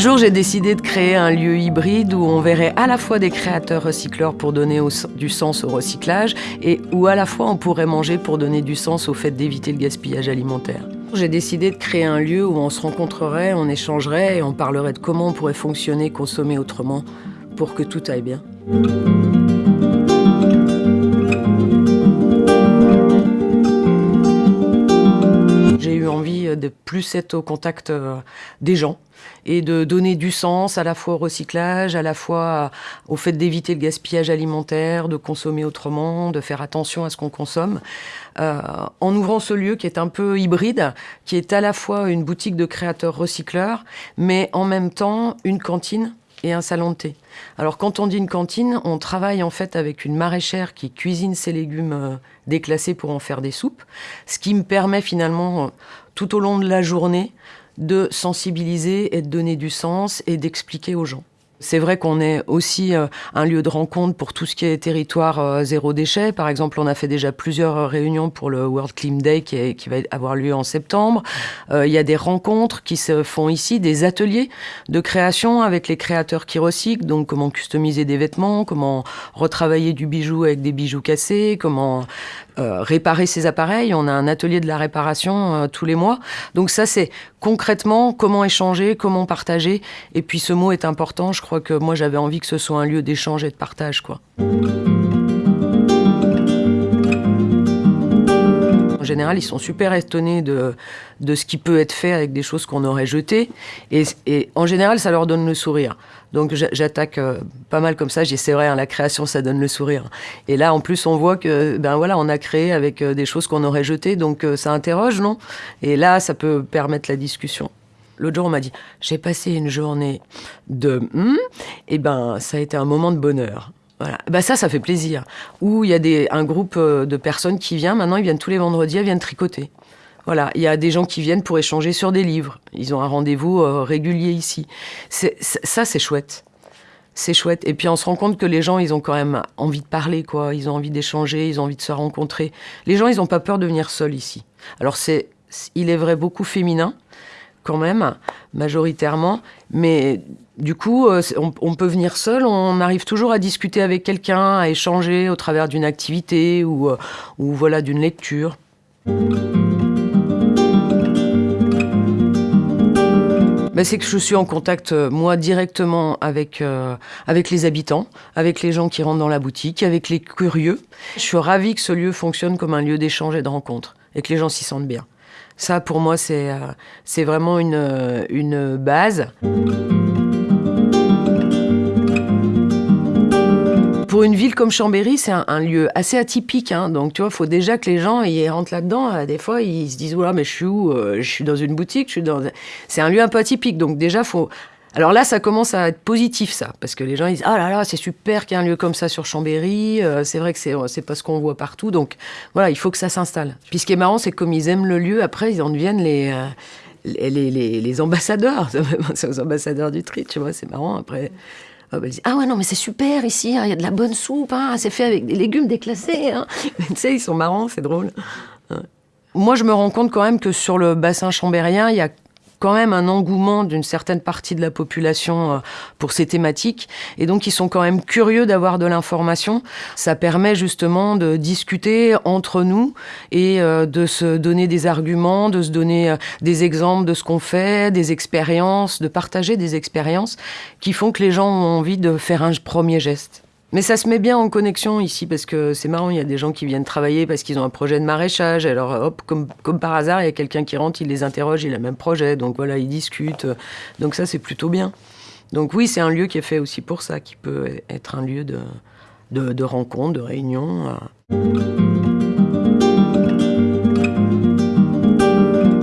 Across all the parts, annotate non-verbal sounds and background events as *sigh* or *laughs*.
jour, j'ai décidé de créer un lieu hybride où on verrait à la fois des créateurs recycleurs pour donner du sens au recyclage et où à la fois on pourrait manger pour donner du sens au fait d'éviter le gaspillage alimentaire. J'ai décidé de créer un lieu où on se rencontrerait, on échangerait et on parlerait de comment on pourrait fonctionner, consommer autrement pour que tout aille bien. De plus être au contact euh, des gens et de donner du sens à la fois au recyclage, à la fois au fait d'éviter le gaspillage alimentaire, de consommer autrement, de faire attention à ce qu'on consomme. Euh, en ouvrant ce lieu qui est un peu hybride, qui est à la fois une boutique de créateurs recycleurs, mais en même temps une cantine et un salon de thé. Alors quand on dit une cantine, on travaille en fait avec une maraîchère qui cuisine ses légumes euh, déclassés pour en faire des soupes, ce qui me permet finalement tout au long de la journée de sensibiliser et de donner du sens et d'expliquer aux gens. C'est vrai qu'on est aussi euh, un lieu de rencontre pour tout ce qui est territoire euh, zéro déchet. Par exemple, on a fait déjà plusieurs réunions pour le World Clean Day qui, va avoir lieu en septembre. Euh, il y a des rencontres qui se font ici, des ateliers de création avec les créateurs qui recyclent. Donc, comment customiser des vêtements, comment retravailler du bijou avec des bijoux cassés, comment réparer ses appareils. On a un atelier de la réparation tous les mois. Donc ça, c'est concrètement comment échanger, comment partager. Et puis ce mot est important, je crois crois que moi j'avais envie que ce soit un lieu d'échange et de partage. Quoi. En général, ils sont super étonnés de, de ce qui peut être fait avec des choses qu'on aurait jetées. Et, en général, ça leur donne le sourire. Donc j'attaque euh, pas mal comme ça. J'ai c'est vrai, hein, la création, ça donne le sourire. Et là, en plus, on voit que ben voilà, on a créé avec euh, des choses qu'on aurait jetées, donc euh, ça interroge, non? Et là, ça peut permettre la discussion. L'autre jour, on m'a dit J'ai passé une journée de. Hmm, et ben, ça a été un moment de bonheur. Voilà. Ben ça, ça fait plaisir. Ou il y a des, un groupe de personnes qui vient, maintenant, ils viennent tous les vendredis, elles viennent tricoter. Voilà, il y a des gens qui viennent pour échanger sur des livres. Ils ont un rendez-vous euh, régulier ici. ça, c'est chouette. C'est chouette. Et puis on se rend compte que les gens, ils ont quand même envie de parler, quoi. Ils ont envie d'échanger, ils ont envie de se rencontrer. Les gens, ils n'ont pas peur de venir seuls ici. Alors c'est, il est vrai, beaucoup féminin quand même, majoritairement. Mais du coup, euh, on, peut venir seul, on arrive toujours à discuter avec quelqu'un, à échanger au travers d'une activité ou, euh, ou voilà, d'une lecture. Ben, c'est que je suis en contact, euh, moi, directement avec, avec les habitants, avec les gens qui rentrent dans la boutique, avec les curieux. Je suis ravie que ce lieu fonctionne comme un lieu d'échange et de rencontre, et que les gens s'y sentent bien. Ça, pour moi, c'est euh, vraiment une, une base. Pour une ville comme Chambéry, c'est un, lieu assez atypique. Hein. Donc, tu vois, il faut déjà que les gens y rentrent là-dedans. Euh, des fois, ils se disent, voilà, mais je suis où euh, Je suis dans une boutique. C'est un lieu un peu atypique. Donc, déjà, faut alors là, ça commence à être positif, ça, parce que les gens ils disent ah là là, c'est super qu'il y ait un lieu comme ça sur Chambéry. Euh, c'est vrai que c'est c'est pas ce qu'on voit partout, donc voilà, il faut que ça s'installe. Puis ce qui est marrant, c'est que comme ils aiment le lieu, après ils en deviennent les les, les, les, ambassadeurs, *laughs* c'est aux ambassadeurs du tri, tu vois, c'est marrant. Après, disent, ah ouais non mais c'est super ici, hein, il y a de la bonne soupe, hein, c'est fait avec des légumes déclassés. Hein. *laughs* tu sais, ils sont marrants, c'est drôle. Moi, je me rends compte quand même que sur le bassin chambérien, il y a quand même un engouement d'une certaine partie de la population euh, pour ces thématiques. Et donc, ils sont quand même curieux d'avoir de l'information. Ça permet justement de discuter entre nous et euh, de se donner des arguments, de se donner euh, des exemples de ce qu'on fait, des expériences, de partager des expériences qui font que les gens ont envie de faire un premier geste. Mais ça se met bien en connexion ici parce que c'est marrant, il y a des gens qui viennent travailler parce qu'ils ont un projet de maraîchage. Alors hop, comme, par hasard, il y a quelqu'un qui rentre, il les interroge, il a le même projet. Donc voilà, ils discutent. Donc ça, c'est plutôt bien. Donc oui, c'est un lieu qui est fait aussi pour ça, qui peut être un lieu de, de, de rencontre, de réunion.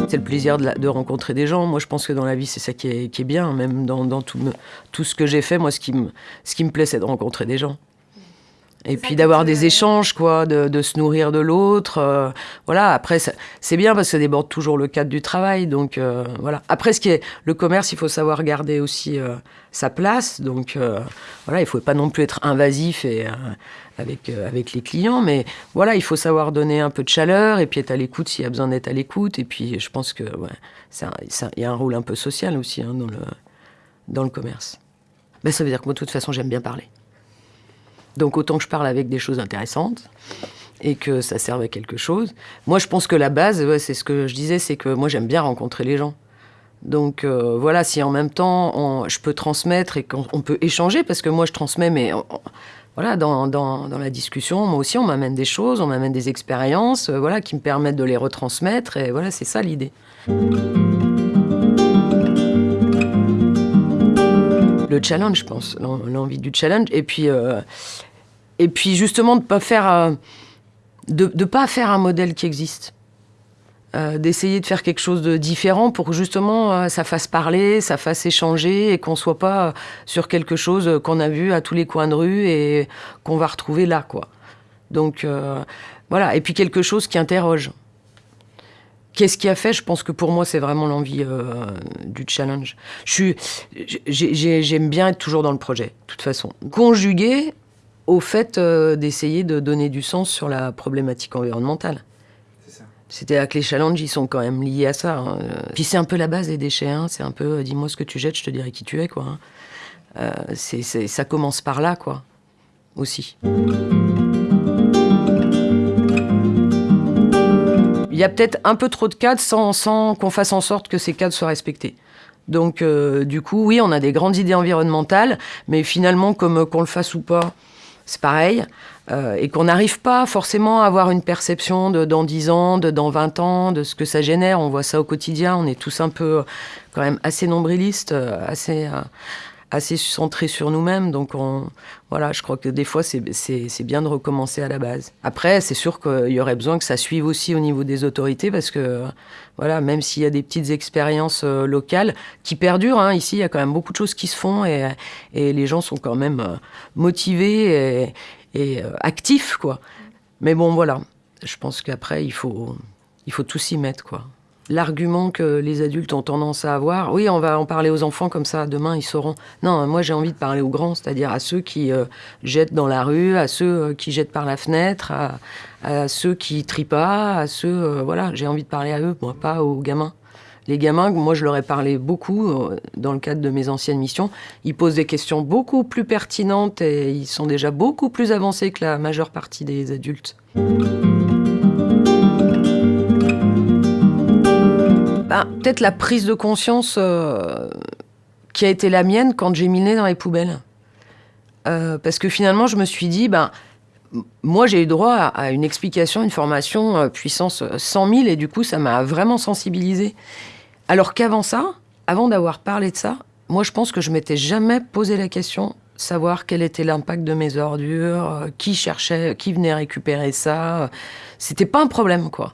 C'est le plaisir de, rencontrer des gens. Moi, je pense que dans la vie, c'est ça qui est, bien. Même dans, tout, ce que j'ai fait, moi, ce qui me, ce qui me plaît, c'est de rencontrer des gens. Et puis d'avoir des échanges, quoi, de, se nourrir de l'autre. Euh, voilà, après, c'est bien parce que ça déborde toujours le cadre du travail. Donc, euh, voilà. Après, ce qui est le commerce, il faut savoir garder aussi euh, sa place. Donc, voilà, il ne faut pas non plus être invasif et avec, avec les clients. Mais voilà, il faut savoir donner un peu de chaleur et puis être à l'écoute s'il y a besoin d'être à l'écoute. Et puis je pense que ouais, il y a un rôle un peu social aussi hein, dans, le, dans le commerce ben, Ça veut dire que moi, de toute façon, j'aime bien parler. Donc autant que je parle avec des choses intéressantes et que ça serve à quelque chose. Moi, je pense que la base, c'est ce que je disais, c'est que moi, j'aime bien rencontrer les gens. Donc euh, voilà, si en même temps je peux transmettre et qu'on peut échanger, parce que moi je transmets, mais voilà, dans, dans, la discussion, moi aussi on m'amène des choses, on m'amène des expériences, euh, voilà, qui me permettent de les retransmettre, et voilà, c'est ça l'idée. Le challenge, je pense, l'envie du challenge, et puis, euh, et puis justement de pas faire, de, de pas faire un modèle qui existe. Euh, d'essayer de faire quelque chose de différent pour que justement euh, ça fasse parler, ça fasse échanger et qu'on soit pas sur quelque chose qu'on a vu à tous les coins de rue et qu'on va retrouver là, quoi. Donc euh, voilà, et puis quelque chose qui interroge. Qu'est-ce qui a fait? Je pense que pour moi, c'est vraiment l'envie du challenge. J'aime bien être toujours dans le projet, de toute façon. Conjugué au fait d'essayer de donner du sens sur la problématique environnementale. C'est-à-dire que les challenges, ils sont quand même liés à ça. Hein. Puis c'est un peu la base des déchets. Hein. C'est un peu, euh, dis-moi ce que tu jettes, je te dirai qui tu es, quoi. Hein. Euh, ça commence par là, quoi. Aussi. Il y a peut-être un peu trop de cadres sans, qu'on fasse en sorte que ces cadres soient respectés. Donc, euh, du coup, oui, on a des grandes idées environnementales, mais finalement, comme qu'on le fasse ou pas, c'est pareil. Euh, et qu'on n'arrive pas forcément à avoir une perception de dans 10 ans, de dans 20 ans, de ce que ça génère. On voit ça au quotidien. On est tous un peu, quand même, assez nombrilistes, euh, assez, euh, assez centrés sur nous-mêmes. Donc, on, voilà, je crois que des fois, c'est bien de recommencer à la base. Après, c'est sûr qu'il y aurait besoin que ça suive aussi au niveau des autorités parce que, voilà, même s'il y a des petites expériences locales qui perdurent, hein, ici, il y a quand même beaucoup de choses qui se font et, et les gens sont quand même motivés et, euh, actif, quoi. Mais bon, voilà. Je pense qu'après, il faut, il faut tout s'y mettre, quoi. L'argument que les adultes ont tendance à avoir, oui, on va en parler aux enfants comme ça, demain ils sauront. Non, moi j'ai envie de parler aux grands, c'est-à-dire à ceux qui euh, jettent dans la rue, à ceux euh, qui jettent par la fenêtre, à, ceux qui trient pas, à ceux. voilà, j'ai envie de parler à eux, moi, pas aux gamins. Les gamins, moi je leur ai parlé beaucoup euh, dans le cadre de mes anciennes missions. Ils posent des questions beaucoup plus pertinentes et ils sont déjà beaucoup plus avancés que la majeure partie des adultes. Ben, peut-être la prise de conscience euh, qui a été la mienne quand j'ai mis le nez dans les poubelles. Euh, parce que finalement, je me suis dit, ben, moi, j'ai eu droit à, une explication, une formation puissance 100 000, et du coup, ça m'a vraiment sensibilisé. Alors qu'avant ça, avant d'avoir parlé de ça, moi je pense que je m'étais jamais posé la question savoir quel était l'impact de mes ordures, euh, qui cherchait, qui venait récupérer ça. C'était pas un problème, quoi.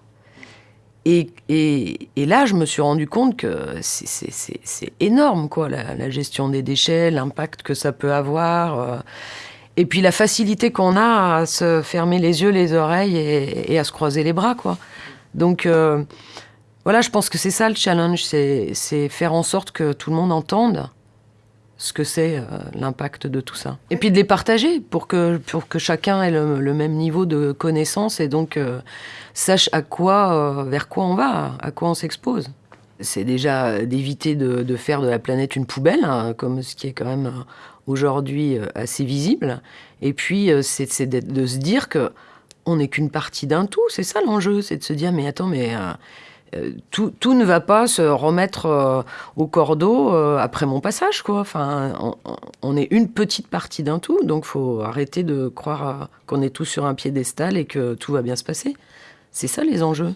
Et, là, je me suis rendu compte que c'est énorme, quoi, la, gestion des déchets, l'impact que ça peut avoir. Euh. et puis la facilité qu'on a à se fermer les yeux, les oreilles et, à se croiser les bras, quoi. Donc, euh, voilà, je pense que c'est ça le challenge, c'est faire en sorte que tout le monde entende ce que c'est euh, l'impact de tout ça. Et puis de les partager pour que, pour que chacun ait le, même niveau de connaissance et donc euh, sache à quoi, euh, vers quoi on va, à quoi on s'expose. C'est déjà d'éviter de, faire de la planète une poubelle, hein, comme ce qui est quand même aujourd'hui assez visible. Et puis, c'est de, se dire que on n'est qu'une partie d'un tout. C'est ça l'enjeu, c'est de se dire, mais attends, mais euh, tout, ne va pas se remettre euh, au cordeau euh, après mon passage, quoi. Enfin, on, est une petite partie d'un tout, donc faut arrêter de croire qu'on est tous sur un piédestal et que tout va bien se passer. C'est ça les enjeux.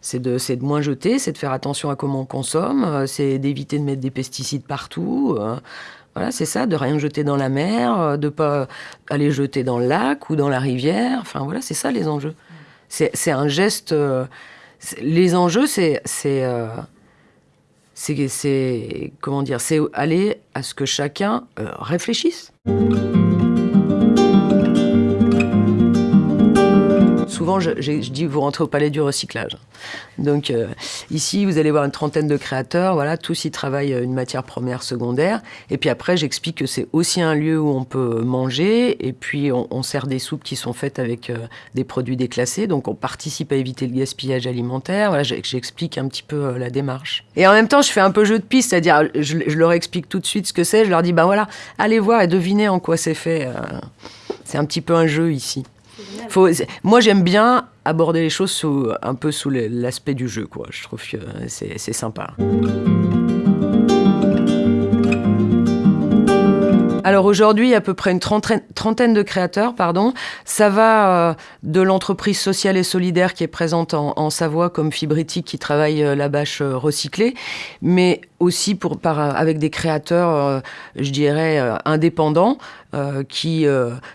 C'est de, de moins jeter, c'est de faire attention à comment on consomme, c'est d'éviter de mettre des pesticides partout. Voilà, c'est ça, de rien jeter dans la mer, de pas aller jeter dans le lac ou dans la rivière. Enfin voilà, c'est ça les enjeux. C'est un geste les enjeux, c'est euh, c'est comment dire, c'est aller à ce que chacun euh, réfléchisse. Souvent, je, dis, vous rentrez au palais du recyclage. Donc euh, ici, vous allez voir une trentaine de créateurs, voilà, tous y travaillent une matière première secondaire. Et puis après, j'explique que c'est aussi un lieu où on peut manger, et puis on, sert des soupes qui sont faites avec euh, des produits déclassés, donc on participe à éviter le gaspillage alimentaire. Voilà, j'explique un petit peu euh, la démarche. Et en même temps, je fais un peu jeu de piste, c'est-à-dire, je, leur explique tout de suite ce que c'est, je leur dis, ben voilà, allez voir et devinez en quoi c'est fait. c'est un petit peu un jeu ici. Moi, j'aime bien aborder les choses un peu sous l'aspect du jeu, quoi. Je trouve que c'est sympa. Alors aujourd'hui, il y a à peu près une trentaine, de créateurs, pardon. Ça va euh, de l'entreprise sociale et solidaire qui est présente en, Savoie, comme Fibritique qui travaille euh, la bâche euh, recyclée, mais aussi pour, avec des créateurs, je dirais, indépendants, qui,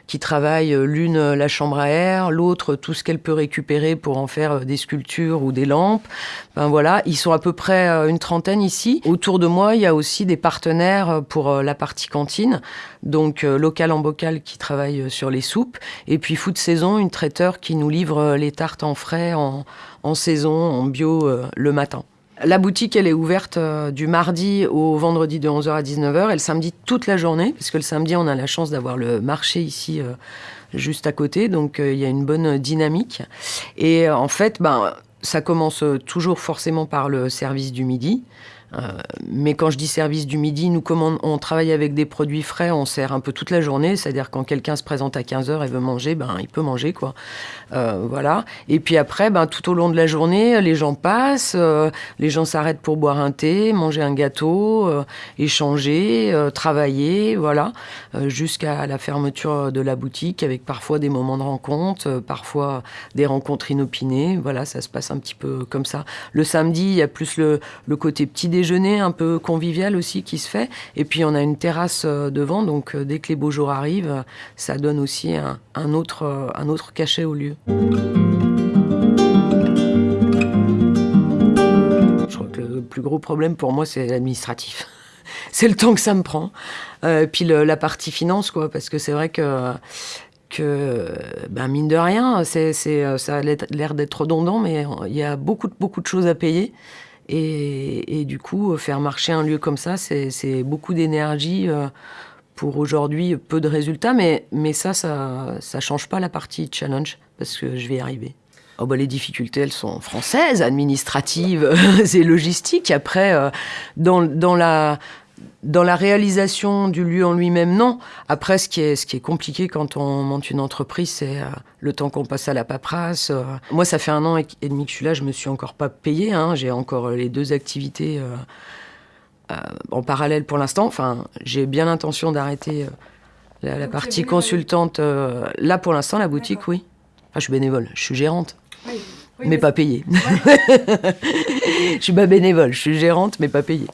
qui travaillent l'une la chambre à air, l'autre tout ce qu'elle peut récupérer pour en faire des sculptures ou des lampes. Ben voilà, ils sont à peu près une trentaine ici. Autour de moi, il y a aussi des partenaires pour la partie cantine donc euh, local en bocal qui travaille euh, sur les soupes, et puis Food Saison, une traiteur qui nous livre euh, les tartes en frais, en, saison, en bio le matin. La boutique, elle est ouverte du mardi au vendredi de 11h à 19h et le samedi toute la journée, parce que le samedi, on a la chance d'avoir le marché ici juste à côté, donc il y a une bonne dynamique. Et en fait, ben, ça commence toujours forcément par le service du midi. Euh, mais quand je dis service du midi, nous, on, travaille avec des produits frais, on sert un peu toute la journée. C'est-à-dire quand quelqu'un se présente à 15h et veut manger, ben, il peut manger. quoi. Euh, voilà. Et puis après, ben, tout au long de la journée, les gens passent, euh, les gens s'arrêtent pour boire un thé, manger un gâteau, échanger, travailler, voilà, jusqu'à la fermeture de la boutique avec parfois des moments de rencontre, parfois des rencontres inopinées. Voilà, ça se passe un petit peu comme ça. Le samedi, il y a plus le, le côté petit déjeuner déjeuner un peu convivial aussi qui se fait. Et puis on a une terrasse euh, devant, donc euh, dès que les beaux jours arrivent, ça donne aussi un, autre, euh, un autre cachet au lieu. Je crois que le plus gros problème pour moi, c'est l'administratif. *laughs* c'est le temps que ça me prend. puis la partie finance, quoi, parce que c'est vrai que ben mine de rien, ça a l'air d'être redondant, mais il y a beaucoup, beaucoup de choses à payer. Et, du coup, faire marcher un lieu comme ça, c'est beaucoup d'énergie euh, pour aujourd'hui peu de résultats, mais, ça, ça ne change pas la partie challenge, parce que je vais y arriver. Oh bah les difficultés, elles sont françaises, administratives *laughs* et logistiques. Après, euh, dans, la, dans la réalisation du lieu en lui-même, non. Après, ce qui est, ce qui est compliqué quand on monte une entreprise, c'est euh, le temps qu'on passe à la paperasse. Euh. Moi, ça fait un an et demi que je suis là, je me suis encore pas payé. Hein. J'ai encore les deux activités euh, en parallèle pour l'instant. Enfin, j'ai bien l'intention d'arrêter la, partie consultante. là, pour l'instant, la boutique, oui. je suis bénévole, je suis gérante. mais, pas payée. *laughs* je suis pas bénévole, je suis gérante, mais pas payée.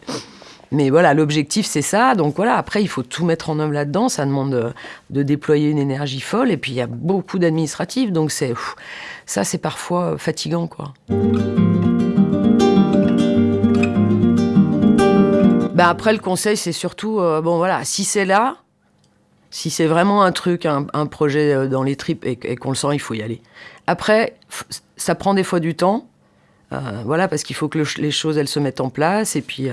Mais voilà, l'objectif, c'est ça. Donc voilà, après, il faut tout mettre en œuvre là-dedans. Ça demande de, déployer une énergie folle. Et puis, il y a beaucoup d'administratifs. Donc c'est ça, c'est parfois fatigant, quoi. Ben après, le conseil, c'est surtout, euh, bon voilà, si c'est là, si c'est vraiment un truc, un, projet euh, dans les tripes et, qu'on le sent, il faut y aller. Après, ça prend des fois du temps. Euh, voilà, parce qu'il faut que les choses, elles se mettent en place. Et puis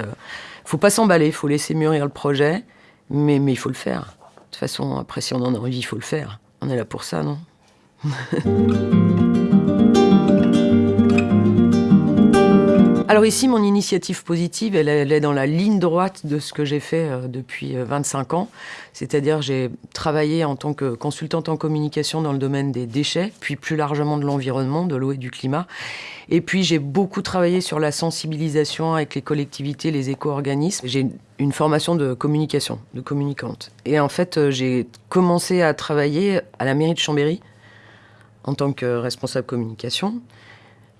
faut pas s'emballer, il faut laisser mûrir le projet, mais, mais il faut le faire. De toute façon, après, si on en a envie, il faut le faire. On est là pour ça, non? *laughs* Alors ici, mon initiative positive, elle, est dans la ligne droite de ce que j'ai fait euh, depuis 25 euh, ans. C'est-à-dire j'ai travaillé en tant que consultante en communication dans le domaine des déchets, puis plus largement de l'environnement, de l'eau et du climat. Et puis j'ai beaucoup travaillé sur la sensibilisation avec les collectivités, les éco-organismes. J'ai une formation de communication, de communicante. Et en fait, euh, j'ai commencé à travailler à la mairie de Chambéry en tant que responsable communication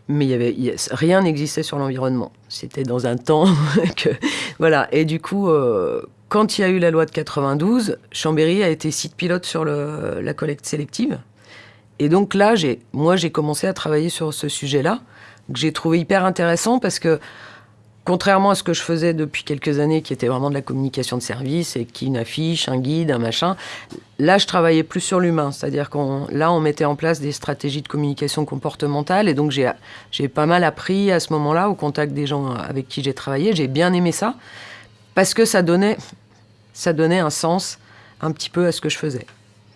mais il y avait, rien n'existait sur l'environnement. C'était dans un temps *laughs* que voilà. Et du coup, euh, quand il y a eu la loi de 92, Chambéry a été site pilote sur la collecte sélective. Et donc là, moi, j'ai commencé à travailler sur ce sujet-là, que j'ai trouvé hyper intéressant parce que contrairement à ce que je faisais depuis quelques années, qui était vraiment de la communication de service, et qui une affiche, un guide, un machin, là, je travaillais plus sur l'humain. C'est-à-dire qu'on, là, on mettait en place des stratégies de communication comportementale, et donc j'ai, j'ai pas mal appris à ce moment-là, au contact des gens avec qui j'ai travaillé. J'ai bien aimé ça, parce que ça donnait, ça donnait un sens un petit peu à ce que je faisais.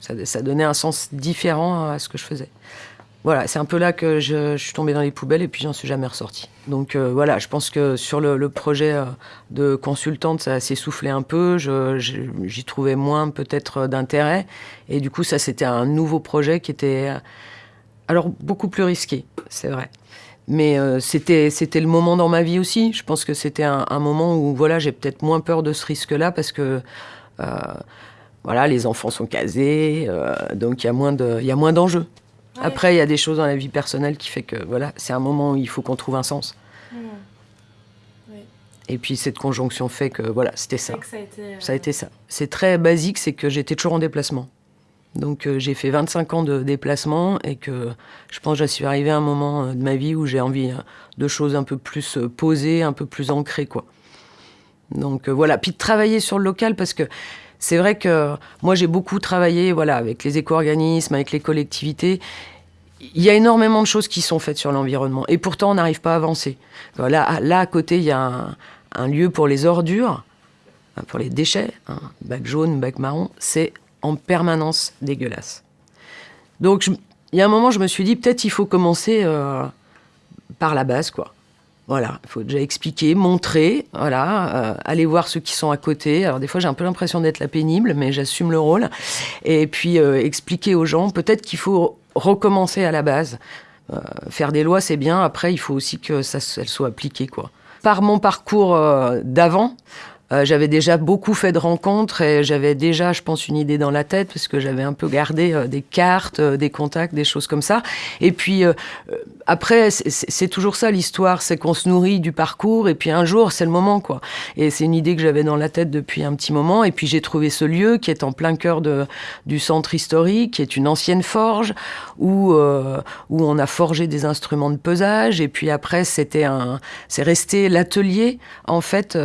Ça, ça donnait un sens différent à ce que je faisais voilà, c'est un peu là que je, suis tombée dans les poubelles et puis j'en suis jamais ressortie. Donc euh, voilà, je pense que sur le, projet euh, de consultante, ça s'est soufflé un peu. J'y trouvais moins peut-être d'intérêt. Et du coup, ça, c'était un nouveau projet qui était euh, alors beaucoup plus risqué, c'est vrai. Mais c'était c'était le moment dans ma vie aussi. Je pense que c'était un, moment où voilà, j'ai peut-être moins peur de ce risque-là parce que voilà, les enfants sont casés, donc il y a moins de Après, il y a des choses dans la vie personnelle qui fait que voilà, c'est un moment où il faut qu'on trouve un sens. Mmh. Et puis cette conjonction fait que voilà, c'était ça. Ça a, été, euh, ça a, été, ça. C'est très basique, c'est que j'étais toujours en déplacement. Donc euh, j'ai fait 25 ans de déplacement et que je pense que je suis arrivé à un moment euh, de ma vie où j'ai envie de choses un peu plus posées, un peu plus ancrées quoi. Donc voilà, puis de travailler sur le local parce que c'est vrai que moi j'ai beaucoup travaillé voilà, avec les éco-organismes, avec les collectivités. Il y a énormément de choses qui sont faites sur l'environnement et pourtant on n'arrive pas à avancer. Là, là à côté, il y a un, lieu pour les ordures, pour les déchets, un bac jaune, bac marron, c'est en permanence dégueulasse. Donc il y a un moment, je me suis dit peut-être il faut commencer euh, par la base, quoi. Voilà, il faut déjà expliquer, montrer, voilà, euh, aller voir ceux qui sont à côté. Alors des fois j'ai un peu l'impression d'être la pénible, mais j'assume le rôle. Et puis euh, expliquer aux gens, peut-être qu'il faut recommencer à la base. Euh, faire des lois c'est bien, après il faut aussi que ça elles soient appliquées quoi. Par mon parcours d'avant, euh, j'avais déjà beaucoup fait de rencontres et j'avais déjà, je pense, une idée dans la tête parce que j'avais un peu gardé euh, des cartes, euh, des contacts, des choses comme ça. Et puis après, c'est toujours ça l'histoire, c'est qu'on se nourrit du parcours et puis un jour, c'est le moment quoi. Et c'est une idée que j'avais dans la tête depuis un petit moment. Et puis j'ai trouvé ce lieu qui est en plein cœur de, du centre historique, qui est une ancienne forge où où on a forgé des instruments de pesage. Et puis après, c'était un, c'est resté l'atelier en fait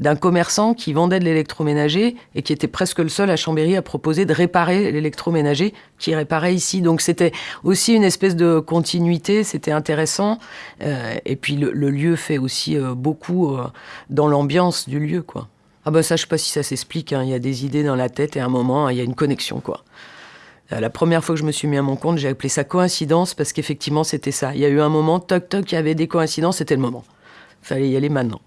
d'un commerce qui vendait de l'électroménager et qui était presque le seul à Chambéry à proposer de réparer l'électroménager qui réparait ici. Donc c'était aussi une espèce de continuité, c'était intéressant. Euh, et puis le, lieu fait aussi euh, beaucoup euh, dans l'ambiance du lieu, quoi. Ah bah ça, je sais pas si ça s'explique. Hein. Il y a des idées dans la tête et à un moment, il y a une connexion, quoi. La première fois que je me suis mis à mon compte, j'ai appelé ça coïncidence parce qu'effectivement, c'était ça. Il y a eu un moment, toc toc, il y avait des coïncidences, c'était le moment. Fallait y aller maintenant.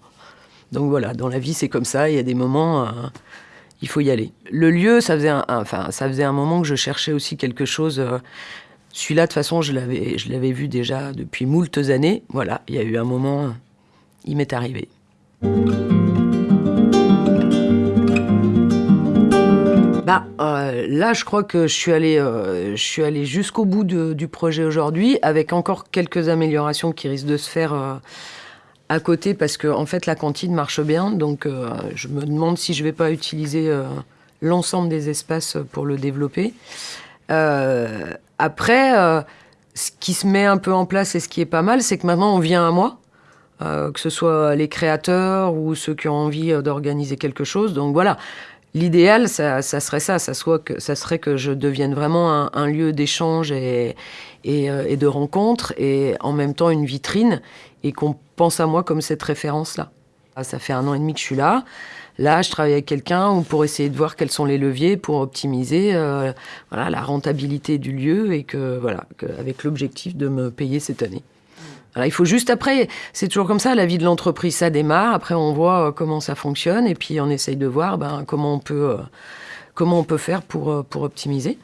Donc voilà, dans la vie, c'est comme ça. Il y a des moments, euh, il faut y aller. Le lieu, ça faisait un, enfin, ça faisait un moment que je cherchais aussi quelque chose. Euh, celui-là, de toute façon, je l'avais, je l'avais vu déjà depuis moultes années. Voilà, il y a eu un moment, il m'est arrivé. Bah, euh, là, je crois que je suis allé, je suis jusqu'au bout du projet aujourd'hui, avec encore quelques améliorations qui risquent de se faire à côté parce que en fait la cantine marche bien, donc euh, je me demande si je vais pas utiliser euh, l'ensemble des espaces pour le développer. Euh, après, ce qui se met un peu en place et ce qui est pas mal, c'est que maintenant on vient à moi, que ce soit les créateurs ou ceux qui ont envie d'organiser quelque chose. Donc voilà, l'idéal, ça, serait ça, ça, soit que, ça serait que je devienne vraiment un, lieu d'échange et, et, de rencontre et en même temps une vitrine et qu'on pense à moi comme cette référence-là. Ah, ça fait un an et demi que je suis là. Là, je travaille avec quelqu'un pour essayer de voir quels sont les leviers pour optimiser euh, la rentabilité du lieu et que voilà, avec l'objectif de me payer cette année. Il faut juste après, c'est toujours comme ça, la vie de l'entreprise, ça démarre. Après, on voit euh, comment ça fonctionne et puis on essaye de voir ben, comment on peut, euh, comment on peut faire pour, pour optimiser.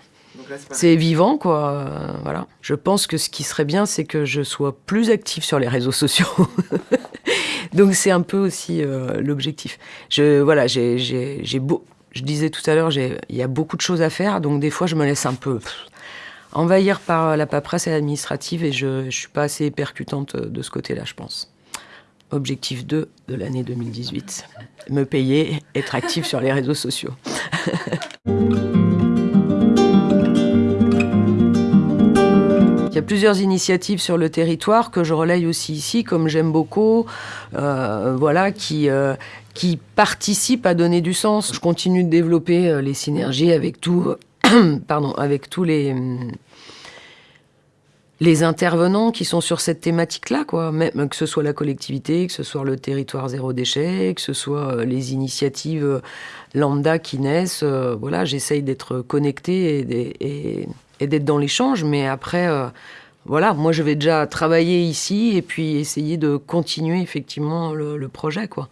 C'est vivant, quoi. Euh, voilà. Je pense que ce qui serait bien, c'est que je sois plus active sur les réseaux sociaux. *laughs* Donc c'est un peu aussi euh, l'objectif. Je voilà, j'ai beau, je disais tout à l'heure, il y a beaucoup de choses à faire, donc des fois je me laisse un peu envahir par la paperasse et l'administrative et je, ne suis pas assez percutante de ce côté-là, je pense. Objectif 2 de l'année 2018. Me payer, être active sur les réseaux sociaux. *laughs* Il y a plusieurs initiatives sur le territoire que je relaye aussi ici, comme J'aime beaucoup, euh, voilà, qui, euh, qui participent à donner du sens. Je continue de développer euh, les synergies avec tout, *coughs* pardon, avec tous les les intervenants qui sont sur cette thématique-là, quoi. Même que ce soit la collectivité, que ce soit le territoire zéro déchet, que ce soit les initiatives lambda qui naissent. voilà, j'essaye d'être connecté et, d'être dans l'échange, mais après, euh, voilà, moi je vais déjà travailler ici et puis essayer de continuer effectivement le, projet, quoi.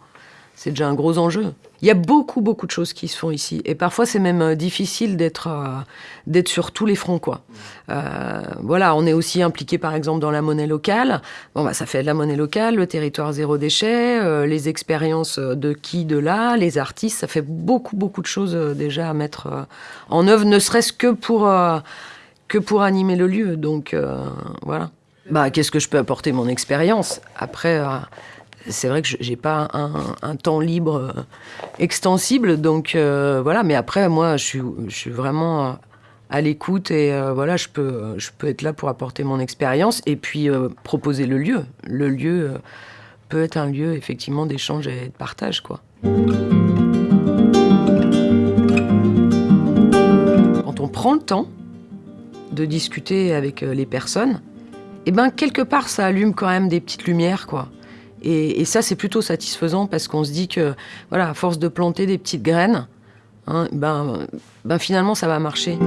C'est déjà un gros enjeu. Il y a beaucoup, beaucoup de choses qui se font ici. Et parfois, c'est même euh, difficile d'être euh, d'être sur tous les fronts, quoi. voilà, on est aussi impliqué, par exemple, dans la monnaie locale. Bon, bah, ça fait de la monnaie locale, le territoire zéro déchet, les expériences de qui, de là, les artistes. Ça fait beaucoup, beaucoup de choses déjà à mettre en œuvre, ne serait-ce que pour que pour animer le lieu. Donc euh, voilà. Bah, qu'est-ce que je peux apporter? Mon expérience. Après, euh, c'est vrai que j'ai pas un, temps libre euh, extensible, donc voilà. Mais après, moi, je suis, vraiment à l'écoute et voilà, je peux, je peux être là pour apporter mon expérience et puis proposer le lieu. Le lieu peut être un lieu effectivement d'échange et de partage, quoi. Quand on prend le temps de discuter avec euh, les personnes, et eh ben quelque part ça allume quand même des petites lumières quoi. Et, ça c'est plutôt satisfaisant parce qu'on se dit que voilà à force de planter des petites graines, hein, ben, ben finalement ça va marcher.